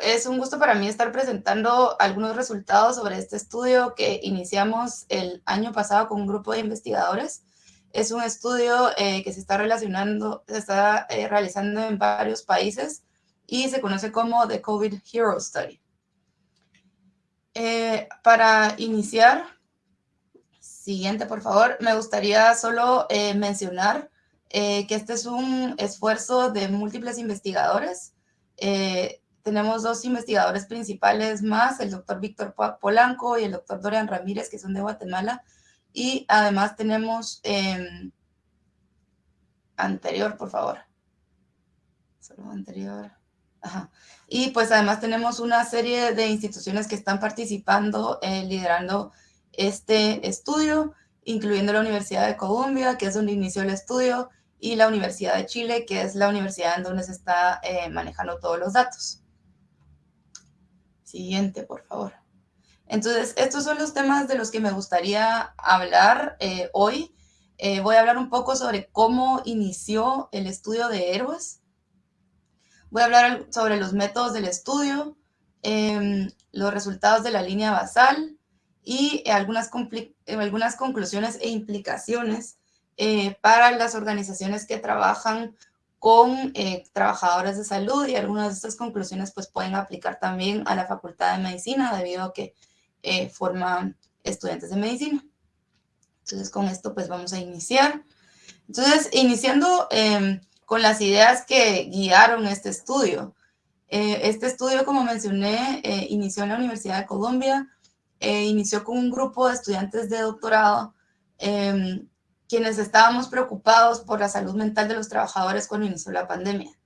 Es un gusto para mí estar presentando algunos resultados sobre este estudio que iniciamos el año pasado con un grupo de investigadores. Es un estudio eh, que se está relacionando, se está eh, realizando en varios países y se conoce como The COVID Hero Study. Eh, para iniciar, siguiente por favor, me gustaría solo mencionar que este es un esfuerzo de múltiples investigadores tenemos dos investigadores principales más, el doctor Víctor Polanco y el doctor Dorian Ramírez, que son de Guatemala. Y además tenemos, em, anterior, por favor. Solo anterior. Ajá. Y pues además tenemos una serie de instituciones que están participando, eh, liderando este estudio, incluyendo la Universidad de Columbia, que es donde inició el estudio, y la Universidad de Chile, que es la universidad en donde se está eh, manejando todos los datos. Siguiente, por favor. Entonces, estos son los temas de los que me gustaría hablar eh, hoy. Eh, voy a hablar un poco sobre cómo inició el estudio de héroes. Voy a hablar sobre los métodos del estudio, em, los resultados de la línea basal y algunas, algunas conclusiones e implicaciones eh, para las organizaciones que trabajan con eh, trabajadores de salud y algunas de estas conclusiones pues pueden aplicar también a la Facultad de Medicina debido a que eh, forman estudiantes de medicina. Entonces con esto pues vamos a iniciar. Entonces iniciando em, con las ideas que guiaron este estudio. Eh, este estudio como mencioné inició en la Universidad de Colombia, inició con un grupo de estudiantes de doctorado em, quienes estábamos preocupados por la salud mental de los trabajadores cuando inició la pandemia.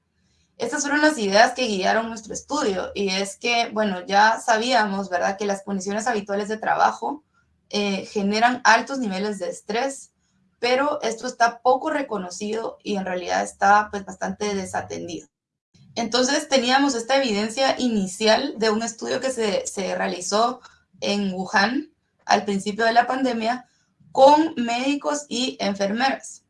Estas fueron las ideas que guiaron nuestro estudio y es que, bueno, ya sabíamos, ¿verdad?, que las condiciones habituales de trabajo eh, generan altos niveles de estrés, pero esto está poco reconocido y en realidad está pues bastante desatendido. Entonces teníamos esta evidencia inicial de un estudio que se, se realizó en Wuhan al principio de la pandemia, con médicos y enfermeras.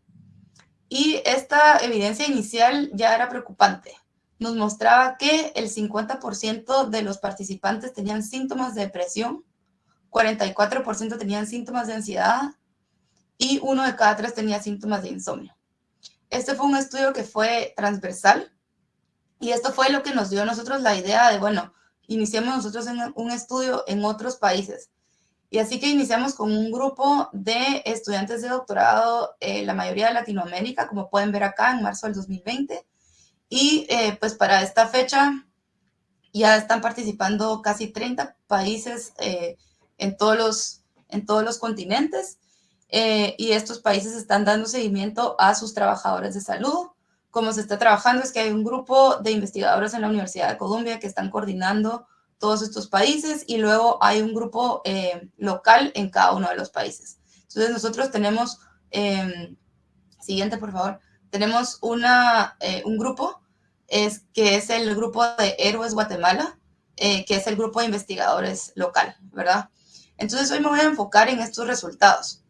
Y esta evidencia inicial ya era preocupante. Nos mostraba que el 50% de los participantes tenían síntomas de depresión, 44% tenían síntomas de ansiedad y uno de cada tres tenía síntomas de insomnio. Este fue un estudio que fue transversal y esto fue lo que nos dio a nosotros la idea de, bueno, iniciemos nosotros un estudio en otros países y así que iniciamos con un grupo de estudiantes de doctorado, eh, la mayoría de Latinoamérica, como pueden ver acá, en marzo del 2020. Y eh, pues para esta fecha ya están participando casi 30 países eh, en, todos los, en todos los continentes. y estos países están dando seguimiento a sus trabajadores de salud. Como se está trabajando es que hay un grupo de investigadores en la Universidad de Columbia que están coordinando todos estos países y luego hay un grupo eh, local en cada uno de los países. Entonces nosotros tenemos, em, siguiente por favor, tenemos una, eh, un grupo es, que es el grupo de Héroes Guatemala, eh, que es el grupo de investigadores local, ¿verdad? Entonces hoy me voy a enfocar en estos resultados.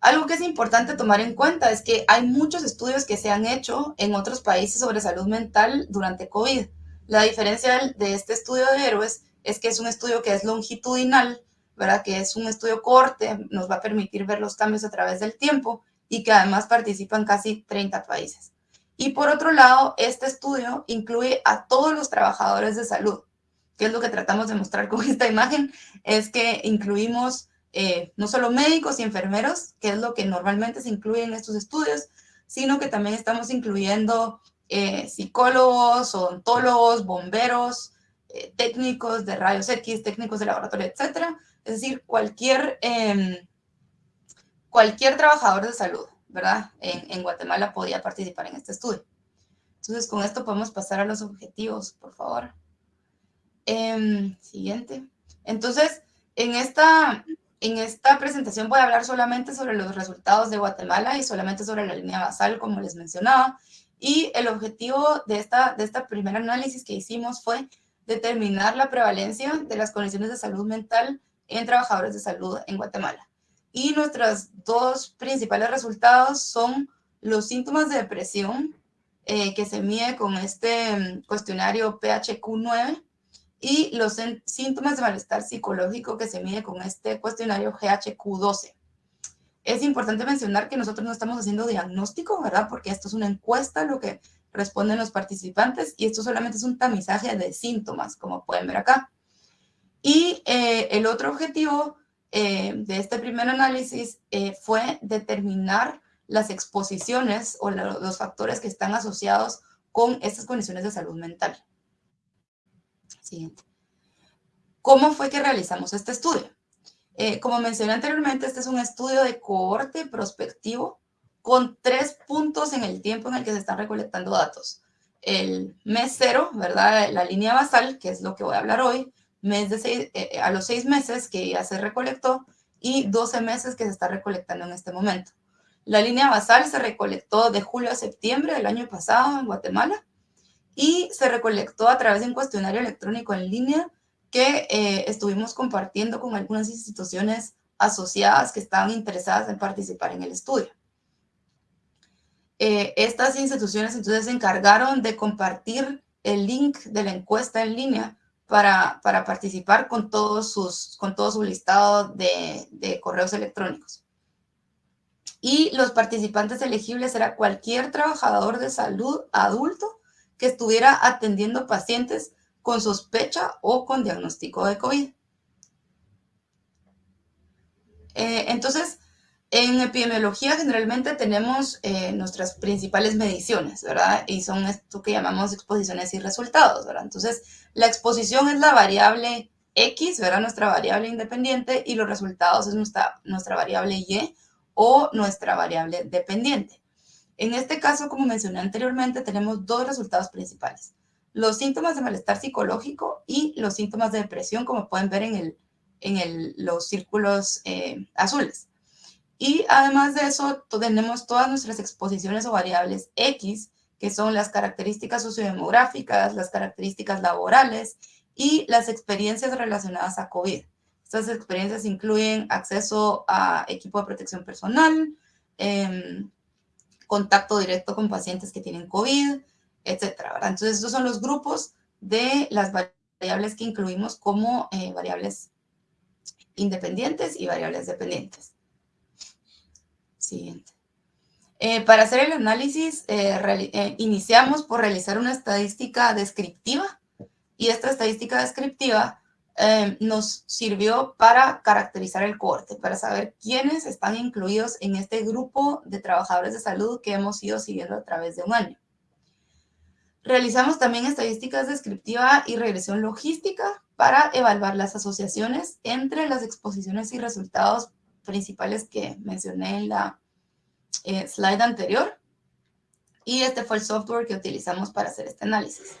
Algo que es importante tomar en cuenta es que hay muchos estudios que se han hecho en otros países sobre salud mental durante COVID. La diferencia de este estudio de héroes es que es un estudio que es longitudinal, ¿verdad? Que es un estudio corte, nos va a permitir ver los cambios a través del tiempo y que además participan casi 30 países. Y por otro lado, este estudio incluye a todos los trabajadores de salud, que es lo que tratamos de mostrar con esta imagen, es que incluimos eh, no solo médicos y enfermeros, que es lo que normalmente se incluye en estos estudios, sino que también estamos incluyendo eh, psicólogos, odontólogos, bomberos, eh, técnicos de rayos X, técnicos de laboratorio, etc. Es decir, cualquier, em, cualquier trabajador de salud, ¿verdad? En, Guatemala podía participar en este estudio. Entonces, con esto podemos pasar a los objetivos, por favor. Em, siguiente. Entonces, en esta, en esta presentación voy a hablar solamente sobre los resultados de Guatemala y solamente sobre la línea basal, como les mencionaba. Y el objetivo de esta, de esta primer análisis que hicimos fue determinar la prevalencia de las condiciones de salud mental en trabajadores de salud en Guatemala. Y nuestros dos principales resultados son los síntomas de depresión eh, que se mide con este cuestionario PHQ-9 y los síntomas de malestar psicológico que se mide con este cuestionario GHQ-12. Es importante mencionar que nosotros no estamos haciendo diagnóstico, ¿verdad? Porque esto es una encuesta, lo que responden los participantes, y esto solamente es un tamizaje de síntomas, como pueden ver acá. Y eh, el otro objetivo eh, de este primer análisis eh, fue determinar las exposiciones o los factores que están asociados con estas condiciones de salud mental. Siguiente. ¿Cómo fue que realizamos este estudio? Como mencioné anteriormente, este es un estudio de cohorte prospectivo con tres puntos en el tiempo en el que se están recolectando datos. El mes cero, ¿verdad? La línea basal, que es lo que voy a hablar hoy, mes de seis, eh, a los seis meses que ya se recolectó y 12 meses que se está recolectando en este momento. La línea basal se recolectó de julio a septiembre del año pasado en Guatemala y se recolectó a través de un cuestionario electrónico en línea que eh, estuvimos compartiendo con algunas instituciones asociadas que estaban interesadas en participar en el estudio. Eh, estas instituciones entonces se encargaron de compartir el link de la encuesta en línea para, participar con, todos sus, con todo su listado de, de correos electrónicos. Y los participantes elegibles era cualquier trabajador de salud adulto que estuviera atendiendo pacientes con sospecha o con diagnóstico de COVID. Eh, entonces, en epidemiología generalmente tenemos eh, nuestras principales mediciones, ¿verdad? Y son esto que llamamos exposiciones y resultados, ¿verdad? Entonces, la exposición es la variable X, ¿verdad? Nuestra variable independiente y los resultados es nuestra, nuestra variable Y o nuestra variable dependiente. En este caso, como mencioné anteriormente, tenemos dos resultados principales. Los síntomas de malestar psicológico y los síntomas de depresión, como pueden ver en, el, en el, los círculos eh, azules. Y además de eso, tenemos todas nuestras exposiciones o variables X, que son las características sociodemográficas, las características laborales y las experiencias relacionadas a COVID. Estas experiencias incluyen acceso a equipo de protección personal, em, contacto directo con pacientes que tienen COVID, etcétera. Entonces, estos son los grupos de las variables que incluimos como eh, variables independientes y variables dependientes. Siguiente. Eh, para hacer el análisis, eh, iniciamos por realizar una estadística descriptiva y esta estadística descriptiva nos sirvió para caracterizar el corte, para saber quiénes están incluidos en este grupo de trabajadores de salud que hemos ido siguiendo a través de un año. Realizamos también estadísticas descriptiva y regresión logística para evaluar las asociaciones entre las exposiciones y resultados principales que mencioné en la eh, slide anterior. Y este fue el software que utilizamos para hacer este análisis.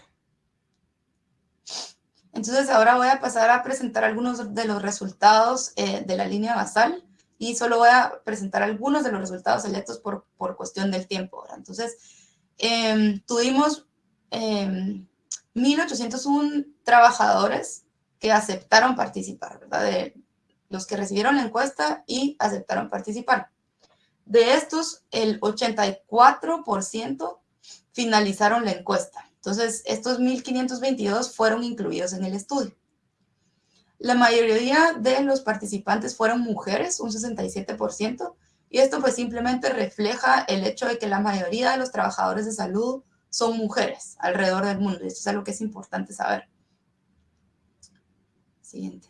Entonces ahora voy a pasar a presentar algunos de los resultados eh, de la línea basal y solo voy a presentar algunos de los resultados selectos por, por cuestión del tiempo. Entonces, em, tuvimos 1.801 em, trabajadores que aceptaron participar, ¿verdad? De los que recibieron la encuesta y aceptaron participar. De estos, el 84% finalizaron la encuesta. Entonces, estos 1.522 fueron incluidos en el estudio. La mayoría de los participantes fueron mujeres, un 67%, y esto pues simplemente refleja el hecho de que la mayoría de los trabajadores de salud son mujeres alrededor del mundo. Y esto es algo que es importante saber. Siguiente.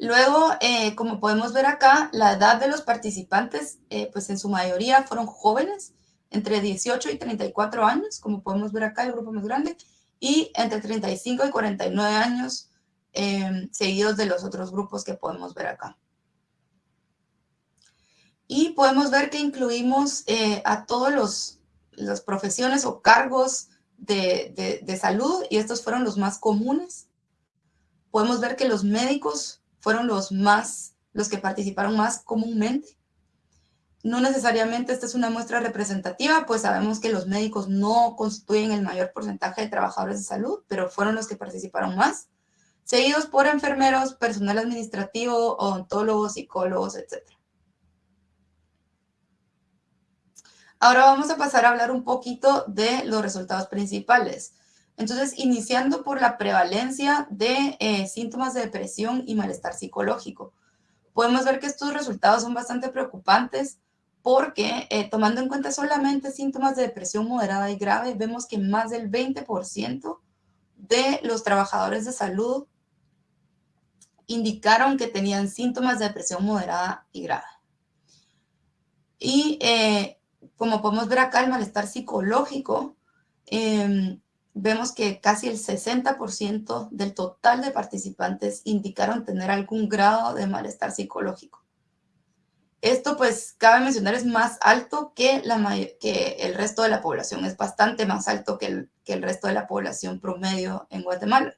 Luego, eh, como podemos ver acá, la edad de los participantes, eh, pues en su mayoría fueron jóvenes, entre 18 y 34 años, como podemos ver acá, el grupo más grande, y entre 35 y 49 años, em, seguidos de los otros grupos que podemos ver acá. Y podemos ver que incluimos eh, a todos los las profesiones o cargos de, de salud, y estos fueron los más comunes. Podemos ver que los médicos fueron los más, los que participaron más comúnmente. No necesariamente esta es una muestra representativa, pues sabemos que los médicos no constituyen el mayor porcentaje de trabajadores de salud, pero fueron los que participaron más, seguidos por enfermeros, personal administrativo, odontólogos, psicólogos, etc. Ahora vamos a pasar a hablar un poquito de los resultados principales. Entonces, iniciando por la prevalencia de eh, síntomas de depresión y malestar psicológico. Podemos ver que estos resultados son bastante preocupantes porque eh, tomando en cuenta solamente síntomas de depresión moderada y grave, vemos que más del 20% de los trabajadores de salud indicaron que tenían síntomas de depresión moderada y grave. Y eh, como podemos ver acá, el malestar psicológico, em, vemos que casi el 60% del total de participantes indicaron tener algún grado de malestar psicológico. Esto, pues, cabe mencionar, es más alto que, la, que el resto de la población, es bastante más alto que el, que el resto de la población promedio en Guatemala.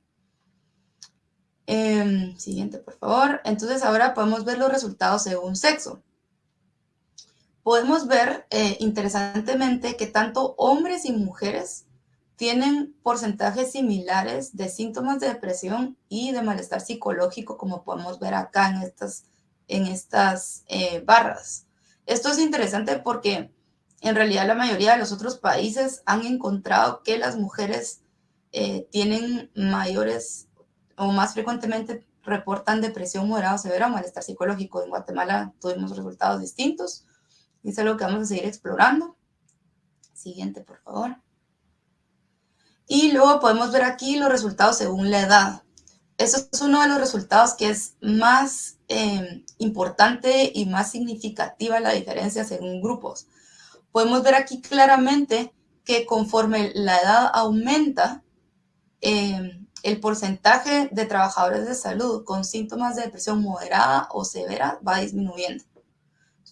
Em, siguiente, por favor. Entonces, ahora podemos ver los resultados según sexo. Podemos ver, eh, interesantemente, que tanto hombres y mujeres tienen porcentajes similares de síntomas de depresión y de malestar psicológico, como podemos ver acá en estas en estas eh, barras. Esto es interesante porque en realidad la mayoría de los otros países han encontrado que las mujeres eh, tienen mayores o más frecuentemente reportan depresión moderada o severa o malestar psicológico. En Guatemala tuvimos resultados distintos y es algo que vamos a seguir explorando. Siguiente, por favor. Y luego podemos ver aquí los resultados según la edad. Eso es uno de los resultados que es más Em, importante y más significativa la diferencia según grupos. Podemos ver aquí claramente que conforme la edad aumenta, em, el porcentaje de trabajadores de salud con síntomas de depresión moderada o severa va disminuyendo.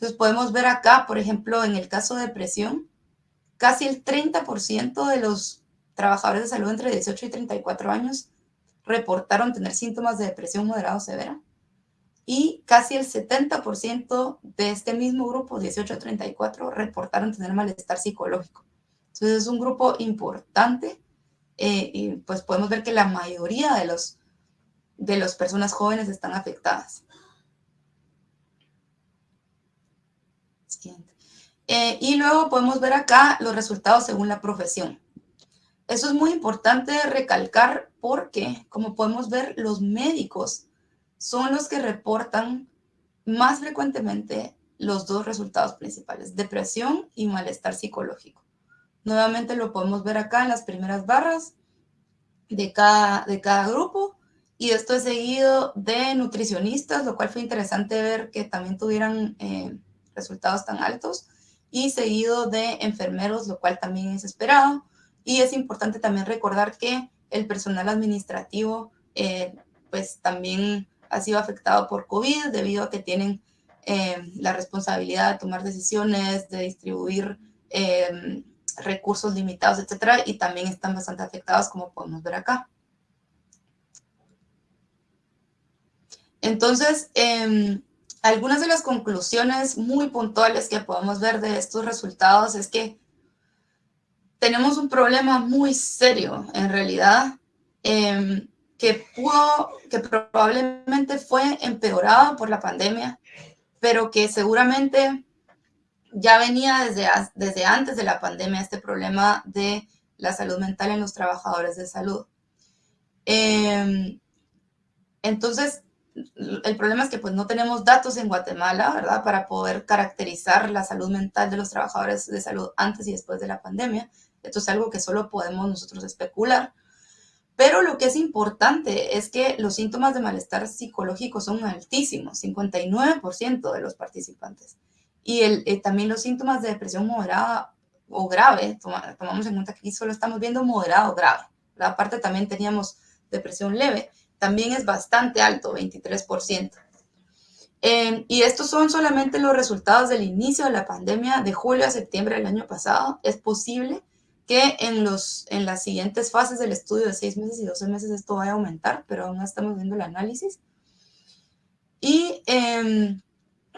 Entonces podemos ver acá, por ejemplo, en el caso de depresión, casi el 30% de los trabajadores de salud entre 18 y 34 años reportaron tener síntomas de depresión moderada o severa y casi el 70% de este mismo grupo, 18 a 34, reportaron tener malestar psicológico. Entonces es un grupo importante eh, y pues podemos ver que la mayoría de, los, de las personas jóvenes están afectadas. Eh, y luego podemos ver acá los resultados según la profesión. Eso es muy importante recalcar porque, como podemos ver, los médicos son los que reportan más frecuentemente los dos resultados principales, depresión y malestar psicológico. Nuevamente lo podemos ver acá en las primeras barras de cada, de cada grupo y esto es seguido de nutricionistas, lo cual fue interesante ver que también tuvieran eh, resultados tan altos y seguido de enfermeros, lo cual también es esperado. Y es importante también recordar que el personal administrativo eh, pues también ha sido afectado por COVID debido a que tienen eh, la responsabilidad de tomar decisiones, de distribuir eh, recursos limitados, etcétera, y también están bastante afectados, como podemos ver acá. Entonces, em, algunas de las conclusiones muy puntuales que podemos ver de estos resultados es que tenemos un problema muy serio, en realidad, em, que que probablemente fue empeorado por la pandemia, pero que seguramente ya venía desde, desde antes de la pandemia este problema de la salud mental en los trabajadores de salud. Em, entonces, el problema es que pues no tenemos datos en Guatemala, ¿verdad? Para poder caracterizar la salud mental de los trabajadores de salud antes y después de la pandemia. Esto es algo que solo podemos nosotros especular. Pero lo que es importante es que los síntomas de malestar psicológico son altísimos, 59% de los participantes. Y el, eh, también los síntomas de depresión moderada o grave, tomamos en cuenta que aquí solo estamos viendo moderado o grave. La Aparte también teníamos depresión leve, también es bastante alto, 23%. Em, y estos son solamente los resultados del inicio de la pandemia de julio a septiembre del año pasado. Es posible que en, los, en las siguientes fases del estudio de 6 meses y 12 meses esto va a aumentar, pero aún estamos viendo el análisis. Y em,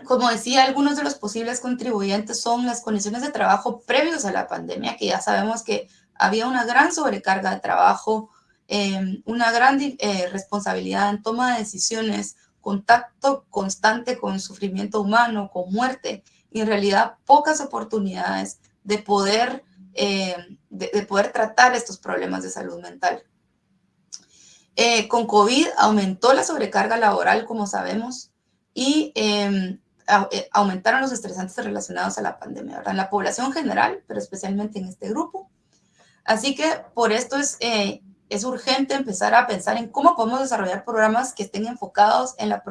como decía, algunos de los posibles contribuyentes son las condiciones de trabajo previos a la pandemia, que ya sabemos que había una gran sobrecarga de trabajo, em, una gran eh, responsabilidad en toma de decisiones, contacto constante con sufrimiento humano, con muerte, y en realidad pocas oportunidades de poder eh, de, poder tratar estos problemas de salud mental. Eh, con COVID aumentó la sobrecarga laboral, como sabemos, y em, eh, aumentaron los estresantes relacionados a la pandemia, ¿verdad? En la población general, pero especialmente en este grupo. Así que por esto es, es urgente empezar a pensar en cómo podemos desarrollar programas que estén enfocados en la,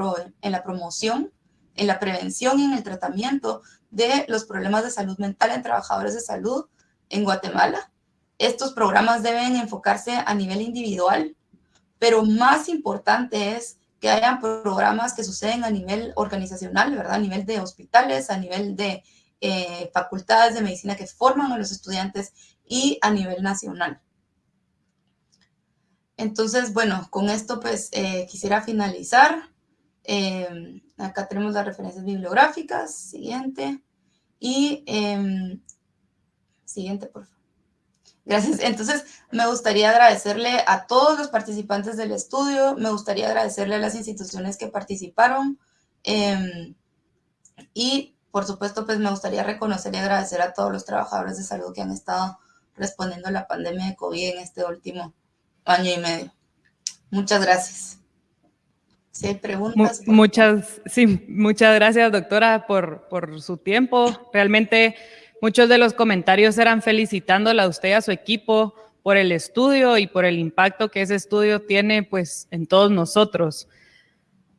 en la promoción, en la prevención y en el tratamiento de los problemas de salud mental en trabajadores de salud en Guatemala. Estos programas deben enfocarse a nivel individual, pero más importante es que hayan programas que suceden a nivel organizacional, ¿verdad? A nivel de hospitales, a nivel de eh, facultades de medicina que forman a los estudiantes y a nivel nacional. Entonces, bueno, con esto pues eh, quisiera finalizar. Eh, acá tenemos las referencias bibliográficas. Siguiente. Y em, siguiente, por favor. Gracias. Entonces, me gustaría agradecerle a todos los participantes del estudio, me gustaría agradecerle a las instituciones que participaron em, y, por supuesto, pues me gustaría reconocer y agradecer a todos los trabajadores de salud que han estado respondiendo a la pandemia de COVID en este último año y medio. Muchas gracias. Si hay preguntas. Muchas, sí, muchas gracias, doctora, por, por su tiempo. Realmente muchos de los comentarios eran felicitándola a usted y a su equipo por el estudio y por el impacto que ese estudio tiene pues, en todos nosotros.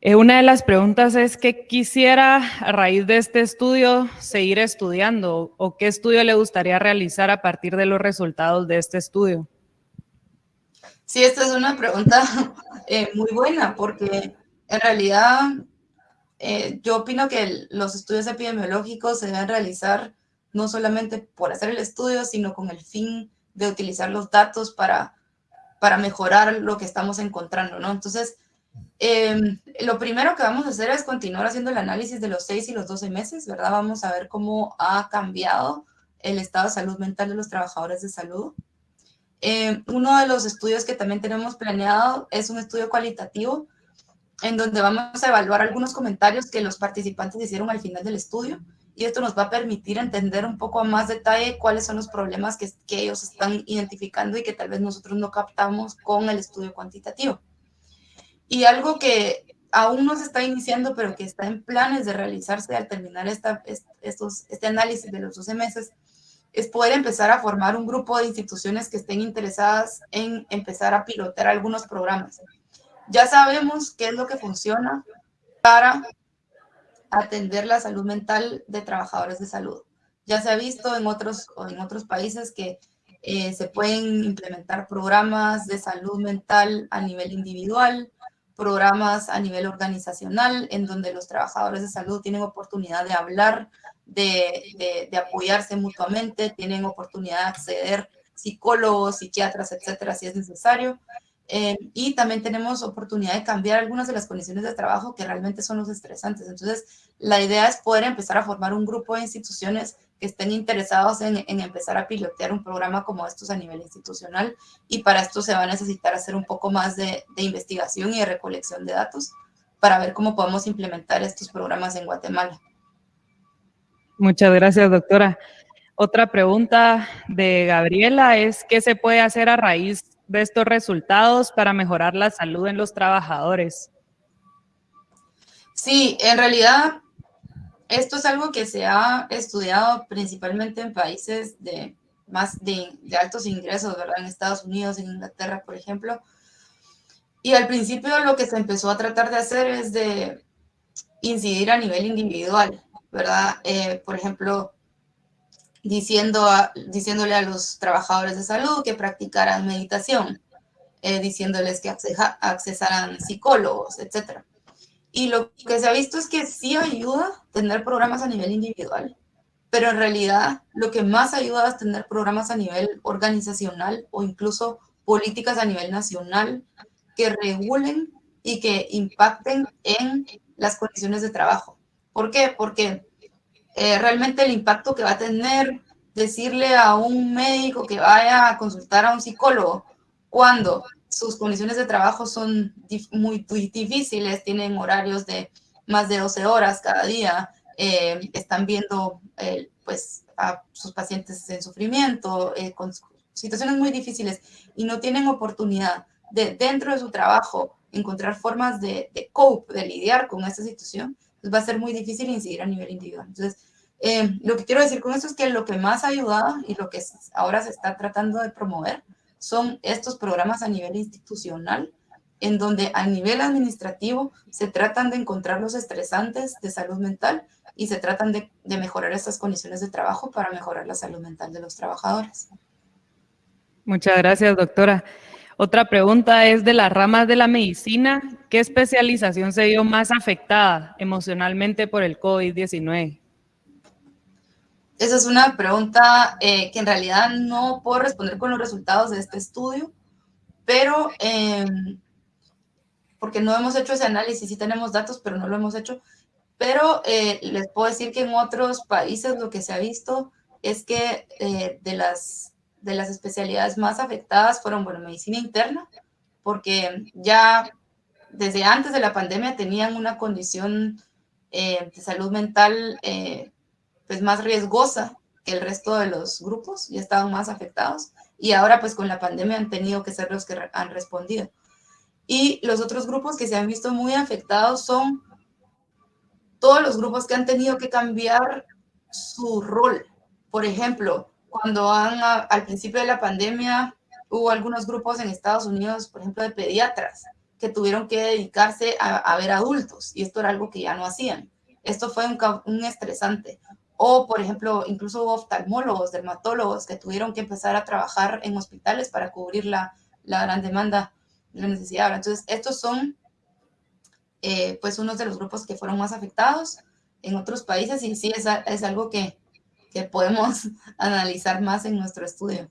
Eh, una de las preguntas es que quisiera, a raíz de este estudio, seguir estudiando o qué estudio le gustaría realizar a partir de los resultados de este estudio. Sí, esta es una pregunta eh, muy buena porque en realidad, eh, yo opino que los estudios epidemiológicos se deben realizar no solamente por hacer el estudio, sino con el fin de utilizar los datos para, para mejorar lo que estamos encontrando, ¿no? Entonces, em, lo primero que vamos a hacer es continuar haciendo el análisis de los 6 y los 12 meses, ¿verdad? Vamos a ver cómo ha cambiado el estado de salud mental de los trabajadores de salud. Em, uno de los estudios que también tenemos planeado es un estudio cualitativo en donde vamos a evaluar algunos comentarios que los participantes hicieron al final del estudio y esto nos va a permitir entender un poco a más detalle cuáles son los problemas que, ellos están identificando y que tal vez nosotros no captamos con el estudio cuantitativo. Y algo que aún no se está iniciando, pero que está en planes de realizarse al terminar estos, este análisis de los 12 meses, es poder empezar a formar un grupo de instituciones que estén interesadas en empezar a pilotar algunos programas ya sabemos qué es lo que funciona para atender la salud mental de trabajadores de salud. Ya se ha visto en otros, en otros países que eh, se pueden implementar programas de salud mental a nivel individual, programas a nivel organizacional, en donde los trabajadores de salud tienen oportunidad de hablar, de, apoyarse mutuamente, tienen oportunidad de acceder psicólogos, psiquiatras, etcétera, si es necesario. Eh, y también tenemos oportunidad de cambiar algunas de las condiciones de trabajo que realmente son los estresantes. Entonces, la idea es poder empezar a formar un grupo de instituciones que estén interesados en, empezar a pilotear un programa como estos a nivel institucional y para esto se va a necesitar hacer un poco más de, de investigación y de recolección de datos para ver cómo podemos implementar estos programas en Guatemala. Muchas gracias, doctora. Otra pregunta de Gabriela es, ¿qué se puede hacer a raíz de estos resultados para mejorar la salud en los trabajadores? Sí, en realidad esto es algo que se ha estudiado principalmente en países de más de, altos ingresos, ¿verdad? En Estados Unidos, en Inglaterra, por ejemplo. Y al principio lo que se empezó a tratar de hacer es de incidir a nivel individual, ¿verdad? Eh, por ejemplo, diciendo diciéndole a los trabajadores de salud que practicaran meditación, eh, diciéndoles que accesaran psicólogos, etc. Y lo que se ha visto es que sí ayuda tener programas a nivel individual, pero en realidad lo que más ayuda es tener programas a nivel organizacional o incluso políticas a nivel nacional que regulen y que impacten en las condiciones de trabajo. ¿Por qué? Porque eh, realmente el impacto que va a tener decirle a un médico que vaya a consultar a un psicólogo cuando sus condiciones de trabajo son muy, difíciles, tienen horarios de más de 12 horas cada día, eh, están viendo eh, pues a sus pacientes en sufrimiento, con situaciones muy difíciles y no tienen oportunidad de dentro de su trabajo encontrar formas de, de cope, de lidiar con esta situación, pues va a ser muy difícil incidir a nivel individual. Entonces, eh, lo que quiero decir con esto es que lo que más ha y lo que ahora se está tratando de promover son estos programas a nivel institucional, en donde a nivel administrativo se tratan de encontrar los estresantes de salud mental y se tratan de, de mejorar estas condiciones de trabajo para mejorar la salud mental de los trabajadores. Muchas gracias, doctora. Otra pregunta es de las ramas de la medicina. ¿Qué especialización se vio más afectada emocionalmente por el COVID-19? Esa es una pregunta eh, que en realidad no puedo responder con los resultados de este estudio, pero em, porque no hemos hecho ese análisis, sí tenemos datos, pero no lo hemos hecho. Pero eh, les puedo decir que en otros países lo que se ha visto es que eh, de las de las especialidades más afectadas fueron, bueno, medicina interna, porque ya desde antes de la pandemia tenían una condición eh, de salud mental eh, pues más riesgosa que el resto de los grupos y estaban más afectados. Y ahora pues con la pandemia han tenido que ser los que han respondido. Y los otros grupos que se han visto muy afectados son todos los grupos que han tenido que cambiar su rol. Por ejemplo, cuando han, al principio de la pandemia, hubo algunos grupos en Estados Unidos, por ejemplo, de pediatras, que tuvieron que dedicarse a, ver adultos, y esto era algo que ya no hacían. Esto fue un, un estresante. O, por ejemplo, incluso hubo oftalmólogos, dermatólogos, que tuvieron que empezar a trabajar en hospitales para cubrir la, la gran demanda, la necesidad. Entonces, estos son, eh, pues, unos de los grupos que fueron más afectados en otros países, y sí, es, es algo que, que podemos analizar más en nuestro estudio.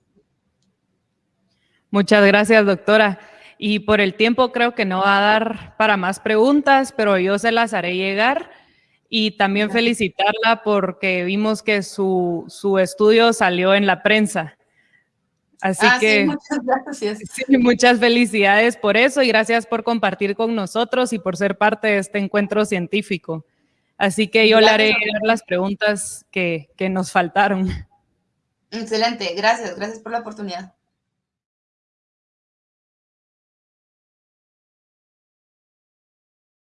Muchas gracias, doctora. Y por el tiempo creo que no va a dar para más preguntas, pero yo se las haré llegar. Y también felicitarla porque vimos que su, su estudio salió en la prensa. Así ah, que muchas gracias. muchas felicidades por eso y gracias por compartir con nosotros y por ser parte de este encuentro científico. Así que yo le haré las preguntas que, que nos faltaron. Excelente, gracias, gracias por la oportunidad.